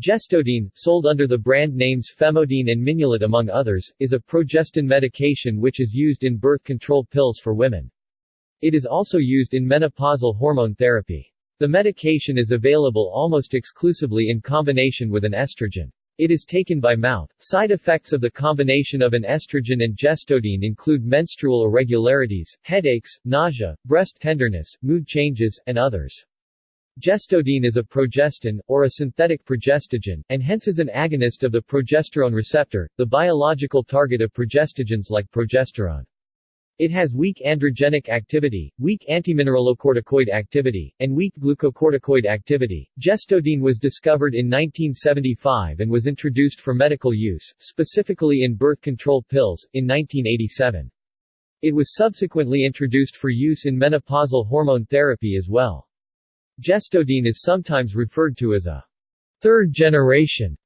Gestodene, sold under the brand names Femodene and Minulet among others, is a progestin medication which is used in birth control pills for women. It is also used in menopausal hormone therapy. The medication is available almost exclusively in combination with an estrogen. It is taken by mouth. Side effects of the combination of an estrogen and gestodene include menstrual irregularities, headaches, nausea, breast tenderness, mood changes, and others. Gestodene is a progestin, or a synthetic progestogen, and hence is an agonist of the progesterone receptor, the biological target of progestogens like progesterone. It has weak androgenic activity, weak antimineralocorticoid activity, and weak glucocorticoid activity. Gestodene was discovered in 1975 and was introduced for medical use, specifically in birth control pills, in 1987. It was subsequently introduced for use in menopausal hormone therapy as well. Gestodene is sometimes referred to as a third generation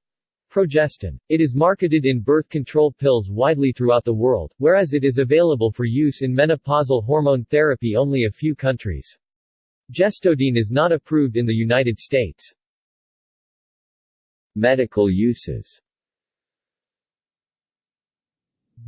Progestin. It is marketed in birth control pills widely throughout the world, whereas it is available for use in menopausal hormone therapy only a few countries. Gestodene is not approved in the United States. Medical uses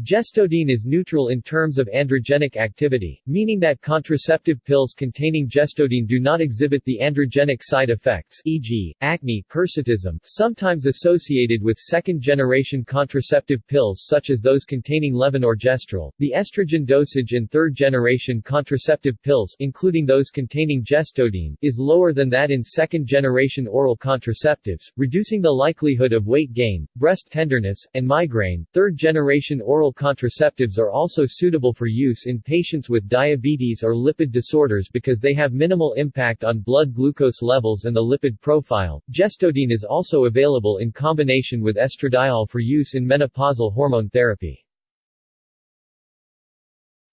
Gestodene is neutral in terms of androgenic activity, meaning that contraceptive pills containing gestodene do not exhibit the androgenic side effects e.g., acne, hirsutism sometimes associated with second-generation contraceptive pills such as those containing levonorgestrel. The estrogen dosage in third-generation contraceptive pills including those containing gestodene is lower than that in second-generation oral contraceptives, reducing the likelihood of weight gain, breast tenderness, and migraine. Third-generation oral oral contraceptives are also suitable for use in patients with diabetes or lipid disorders because they have minimal impact on blood glucose levels and the lipid profile. Gestodene is also available in combination with estradiol for use in menopausal hormone therapy.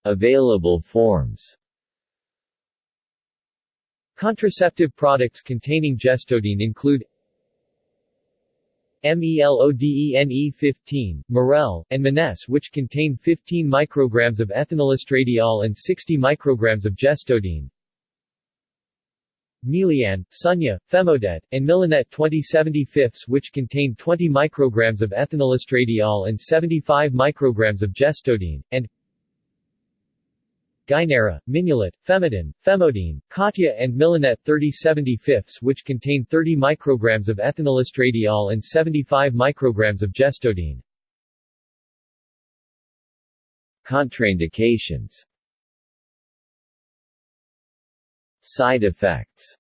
Available forms Contraceptive products containing gestodene include MELODENE15, Morel, and Menes which contain 15 micrograms of ethinylestradiol and 60 micrograms of gestodene. Melian, Sunya, Femodette, and Milanet 2075 which contain 20 micrograms of ethinylestradiol and 75 micrograms of gestodene, and Gynera, Minulet, Femidin, Femodene, Katya and Milanet 3075 which contain 30 micrograms of ethinylestradiol and 75 micrograms of gestodene. Contraindications Side effects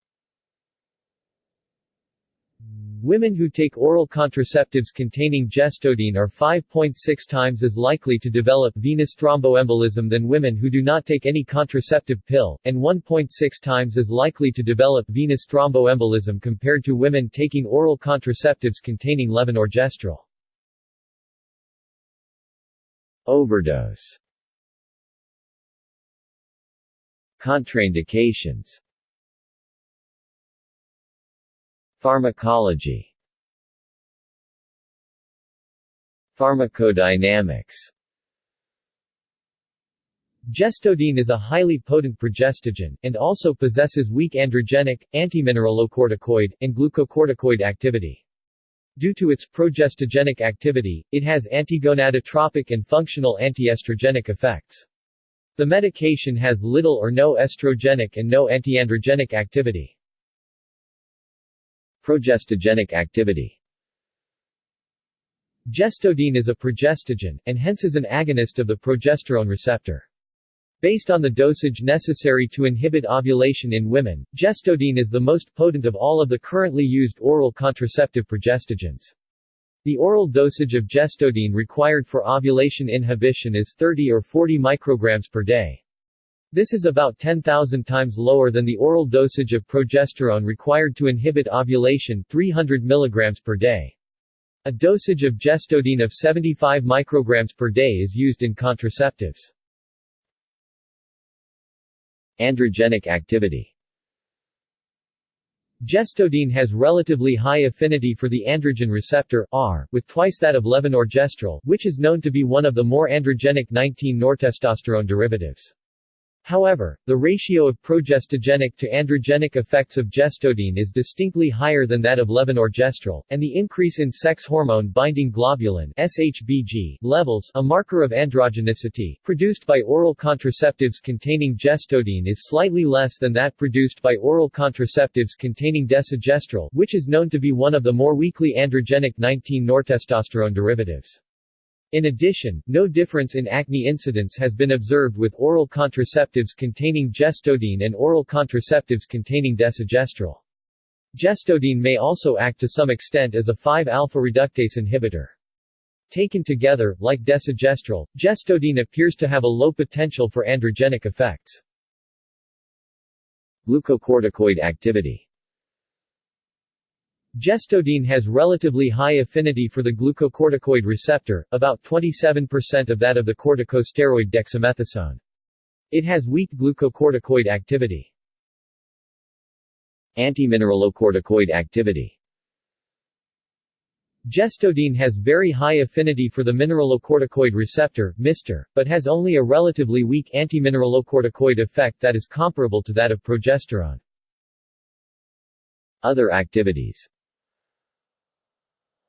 Women who take oral contraceptives containing gestodene are 5.6 times as likely to develop venous thromboembolism than women who do not take any contraceptive pill, and 1.6 times as likely to develop venous thromboembolism compared to women taking oral contraceptives containing levonorgestrel. Overdose Contraindications Pharmacology Pharmacodynamics Gestodene is a highly potent progestogen, and also possesses weak androgenic, antimineralocorticoid, and glucocorticoid activity. Due to its progestogenic activity, it has antigonadotropic and functional antiestrogenic effects. The medication has little or no estrogenic and no antiandrogenic activity. Progestogenic activity Gestodene is a progestogen, and hence is an agonist of the progesterone receptor. Based on the dosage necessary to inhibit ovulation in women, gestodene is the most potent of all of the currently used oral contraceptive progestogens. The oral dosage of gestodene required for ovulation inhibition is 30 or 40 micrograms per day. This is about 10,000 times lower than the oral dosage of progesterone required to inhibit ovulation 300 mg per day. A dosage of gestodene of 75 micrograms per day is used in contraceptives. Androgenic activity Gestodene has relatively high affinity for the androgen receptor R, with twice that of levonorgestrel, which is known to be one of the more androgenic 19-nortestosterone derivatives. However, the ratio of progestogenic to androgenic effects of gestodene is distinctly higher than that of levonorgestrel, and the increase in sex hormone-binding globulin SHBG levels a marker of androgenicity produced by oral contraceptives containing gestodene is slightly less than that produced by oral contraceptives containing desogestrel which is known to be one of the more weakly androgenic 19-nortestosterone derivatives. In addition, no difference in acne incidence has been observed with oral contraceptives containing gestodene and oral contraceptives containing desogestrel. Gestodene may also act to some extent as a 5-alpha reductase inhibitor. Taken together, like desogestrel, gestodene appears to have a low potential for androgenic effects. Glucocorticoid activity Gestodene has relatively high affinity for the glucocorticoid receptor, about 27% of that of the corticosteroid dexamethasone. It has weak glucocorticoid activity. Antimineralocorticoid activity Gestodene has very high affinity for the mineralocorticoid receptor, MR, but has only a relatively weak antimineralocorticoid effect that is comparable to that of progesterone. Other activities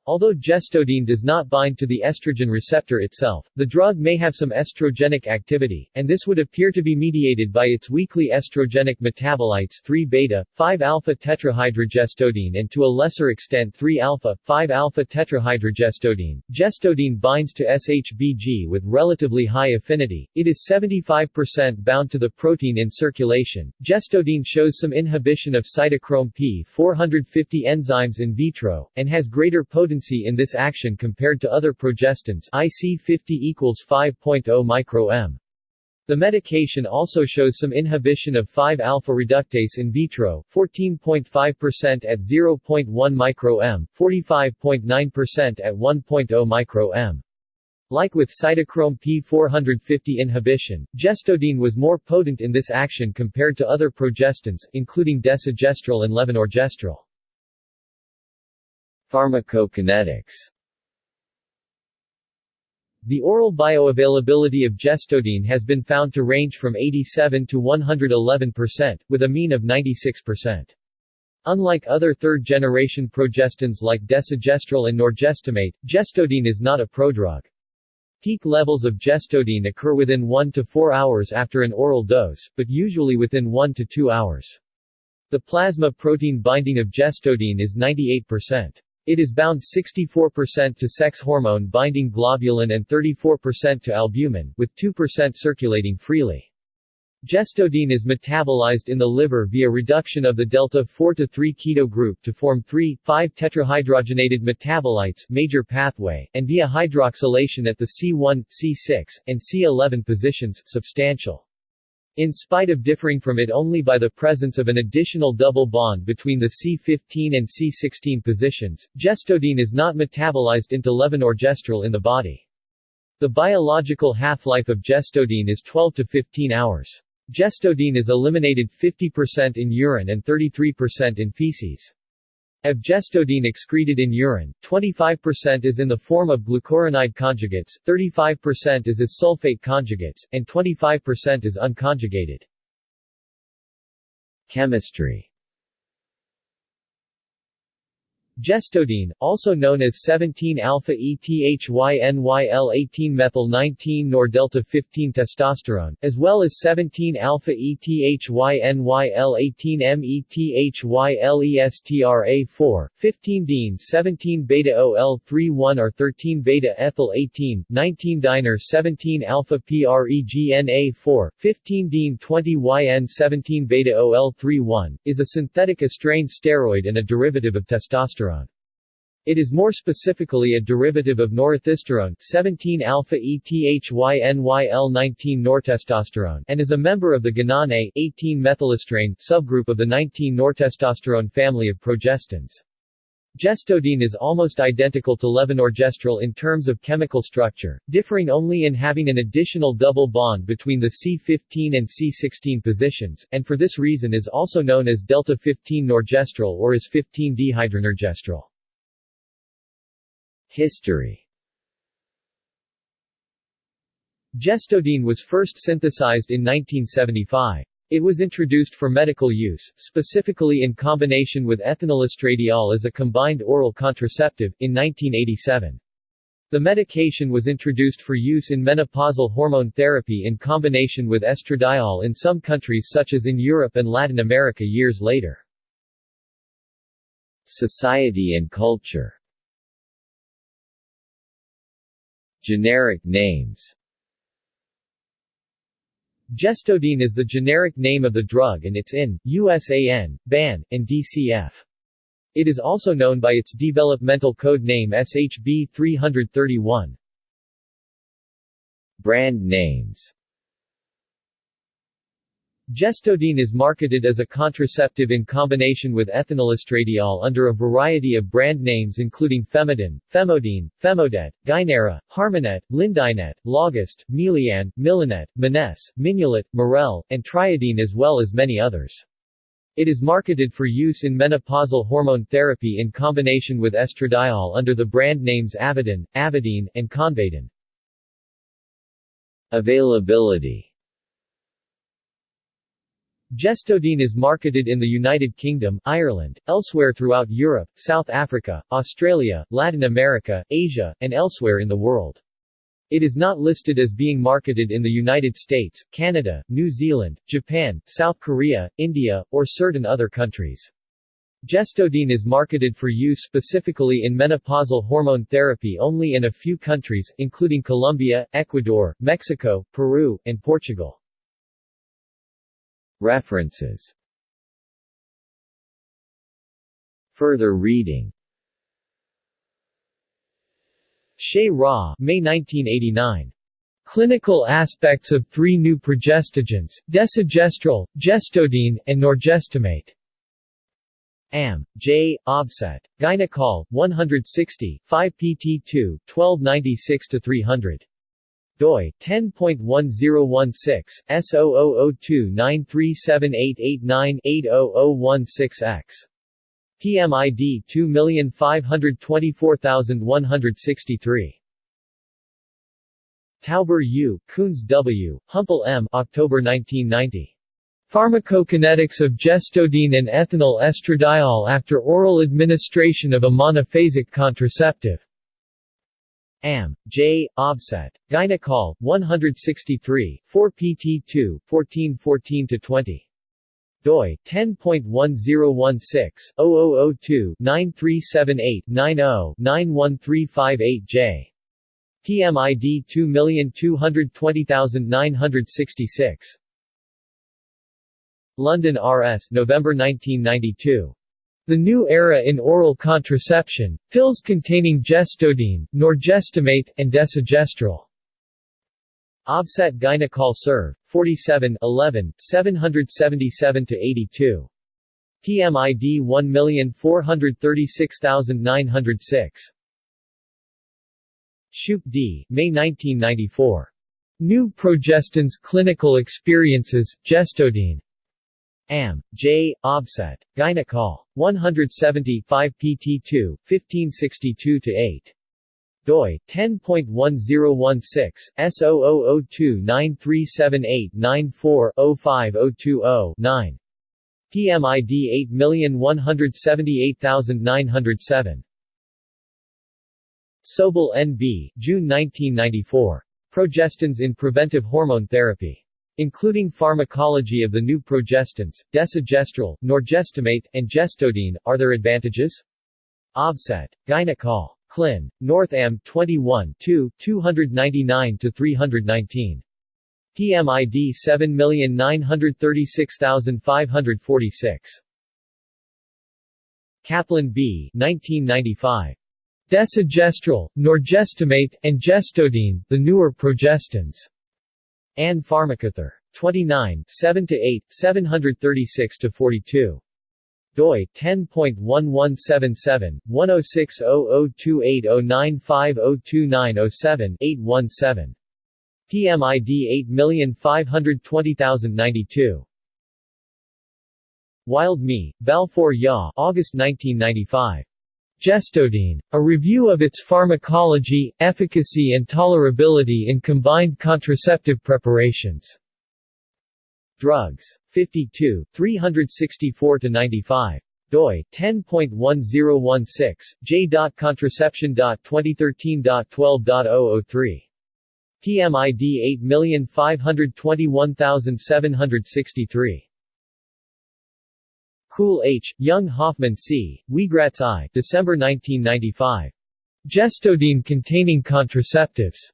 Although gestodene does not bind to the estrogen receptor itself, the drug may have some estrogenic activity, and this would appear to be mediated by its weakly estrogenic metabolites 3-beta, 5-alpha tetrahydrogestodene and to a lesser extent 3-alpha, 5-alpha tetrahydrogestodene. Gestodene binds to SHBG with relatively high affinity. It is 75% bound to the protein in circulation. Gestodene shows some inhibition of cytochrome P450 enzymes in vitro, and has greater potency potency in this action compared to other progestins IC50 equals 5.0 micro-m. The medication also shows some inhibition of 5-alpha reductase in vitro 14.5% at 0.1 micro-m, 45.9% at 1.0 micro-m. Like with cytochrome P450 inhibition, gestodene was more potent in this action compared to other progestins, including desogestrel and levonorgestrel. Pharmacokinetics The oral bioavailability of gestodene has been found to range from 87 to 111%, with a mean of 96%. Unlike other third-generation progestins like desogestrel and norgestimate, gestodene is not a prodrug. Peak levels of gestodene occur within 1 to 4 hours after an oral dose, but usually within 1 to 2 hours. The plasma protein binding of gestodene is 98%. It is bound 64% to sex hormone binding globulin and 34% to albumin, with 2% circulating freely. Gestodene is metabolized in the liver via reduction of the delta 4 to 3 keto group to form 3, 5 tetrahydrogenated metabolites major pathway, and via hydroxylation at the C1, C6, and C11 positions substantial. In spite of differing from it only by the presence of an additional double bond between the C15 and C16 positions, gestodene is not metabolized into levonorgestrel in the body. The biological half-life of gestodene is 12 to 15 hours. Gestodene is eliminated 50% in urine and 33% in feces. Of gestodene excreted in urine, 25% is in the form of glucuronide conjugates, 35% is as sulfate conjugates, and 25% is unconjugated. Chemistry Gestodene, also known as 17-alpha-ethynyl-18-methyl-19 nor delta-15 testosterone, as well as 17-alpha-ethynyl-18-methyl-estra-4, 15-dene 17-beta-OL-31 or 13-beta-ethyl-18, 19-diner 17-alpha-PREGNA4, 15-dene 20-YN 17-beta-OL-31, is a synthetic estrane steroid and a derivative of testosterone testosterone. It is more specifically a derivative of norethisterone 17-alpha-ethynyl-19 nortestosterone and is a member of the guanine 18-methylestrane subgroup of the 19-nortestosterone family of progestins. Gestodene is almost identical to levonorgestrel in terms of chemical structure, differing only in having an additional double bond between the C15 and C16 positions, and for this reason is also known as delta-15 norgestrel or as 15-dehydronorgestrel. History Gestodene was first synthesized in 1975. It was introduced for medical use, specifically in combination with ethinylestradiol as a combined oral contraceptive, in 1987. The medication was introduced for use in menopausal hormone therapy in combination with estradiol in some countries such as in Europe and Latin America years later. Society and culture Generic names Gestodene is the generic name of the drug and it's in, USAN, BAN, and DCF. It is also known by its developmental code name SHB 331. Brand names Gestodene is marketed as a contraceptive in combination with ethinylestradiol under a variety of brand names including Femidine, Femodene, Femodette, Gynera, Harmonet, Lindinet, Logist, Melian, Milinet, Mines, Minulet, Morel, and Triadine as well as many others. It is marketed for use in menopausal hormone therapy in combination with estradiol under the brand names Avidin, Avidine, and Convadin. Availability Gestodene is marketed in the United Kingdom, Ireland, elsewhere throughout Europe, South Africa, Australia, Latin America, Asia, and elsewhere in the world. It is not listed as being marketed in the United States, Canada, New Zealand, Japan, South Korea, India, or certain other countries. Gestodene is marketed for use specifically in menopausal hormone therapy only in a few countries, including Colombia, Ecuador, Mexico, Peru, and Portugal. References Further reading Shea Ra, May 1989. Clinical aspects of three new progestogens, desogestrel, gestodene, and norgestimate. Am. J. Obset. Gynecol, 160, 5 pt2, 1296-300 doi 10.1016 S000293788980016X. PMID 2524163. Tauber U., Kunz W., Humpel M. October 1990. Pharmacokinetics of gestodene and ethinyl estradiol after oral administration of a monophasic contraceptive. Am. J. Obset. Gynecol, 163, 4 pt2, 1414-20 doi 10.1016-0002-9378-90-91358J. PMID 2220966. London R.S. November 1992. The New Era in Oral Contraception, pills containing gestodene, norgestimate, and desogestrel. Obset Gynecol Serv. 47 11, 777-82. PMID 1436906. Shoop D., May 1994. New Progestins Clinical Experiences, Gestodene. Am. J. Obset. Gynecol. 170 5 pt2, 1562-8 doi 10.1016 S000293789405020 PMID 8178907 Sobel N.B., June 1994. Progestins in Preventive Hormone Therapy. Including pharmacology of the new progestins, desogestrel, norgestimate, and gestodene, are there advantages? Obset. Gynecol. Clin. Northam 21 2, 299-319. PMID 7936546. Kaplan B. 1995. Desogestrel, norgestimate, and gestodene, the newer progestins. Ann Pharmacothor. 29 7 to 8, 736 to 42 doi 10.1177 106002809502907 PMID 8520092 Wild Me, Balfour Yaw August 1995 Gestodene. A review of its pharmacology, efficacy and tolerability in combined contraceptive preparations. Drugs. 52, 364-95 doi 10.1016 j.contraception.2013.12.003 PMID 8521763 Kuhl H., Young Hoffman C., Wiegratz I. December 1995. Gestodene containing contraceptives.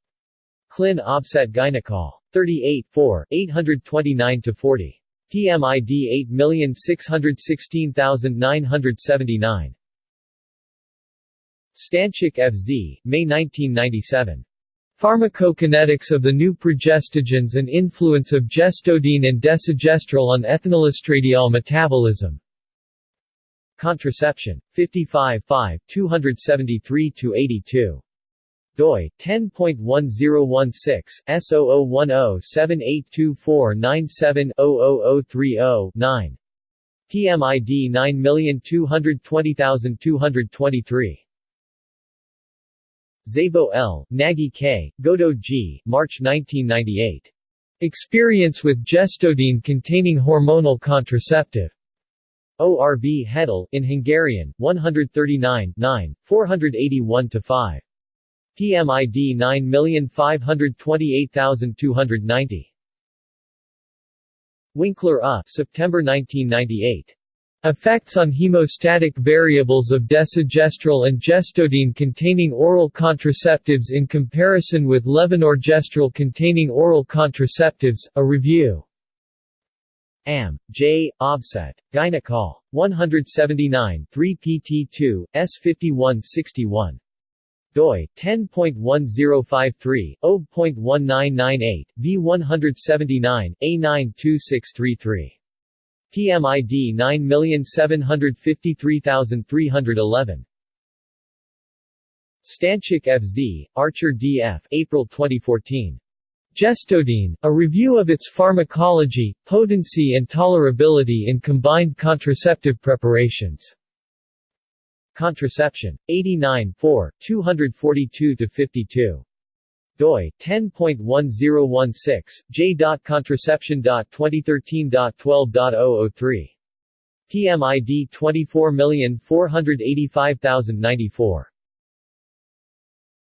Clin Obset Gynecol. 38 4, 829-40. PMID 8616979. Stanczyk F.Z., May 1997. Pharmacokinetics of the new progestogens and influence of gestodene and desogestrel on ethinylestradiol metabolism. Contraception. 55 5, 273-82 doi 10.1016 S0010782497-00030-9 PMID 9220223 Szabo L., Nagy K., Godot G., March 1998. Experience with gestodene containing hormonal contraceptive. ORV Hedel, in Hungarian, 139 9, 481-5. PMID 9528290. Winkler A. September 1998. Effects on hemostatic variables of desogestrel and gestodene containing oral contraceptives in comparison with levonorgestrel containing oral contraceptives, a review. Am. J. Obset. Gynecol. 179 3 pt2, S5161 doi 10.1053 0.1998 v179 a92633 PMID 9753311 Stanczyk F.Z., Archer D.F. April 2014. Gestodene, a review of its pharmacology, potency and tolerability in combined contraceptive preparations. Contraception. 89 4, 242-52. doi 10.1016 j.contraception.2013.12.003. PMID 24485094.